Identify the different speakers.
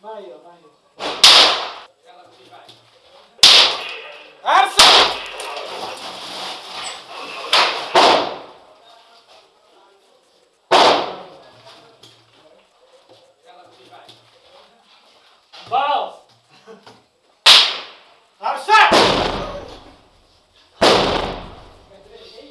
Speaker 1: 慢一点，慢一点。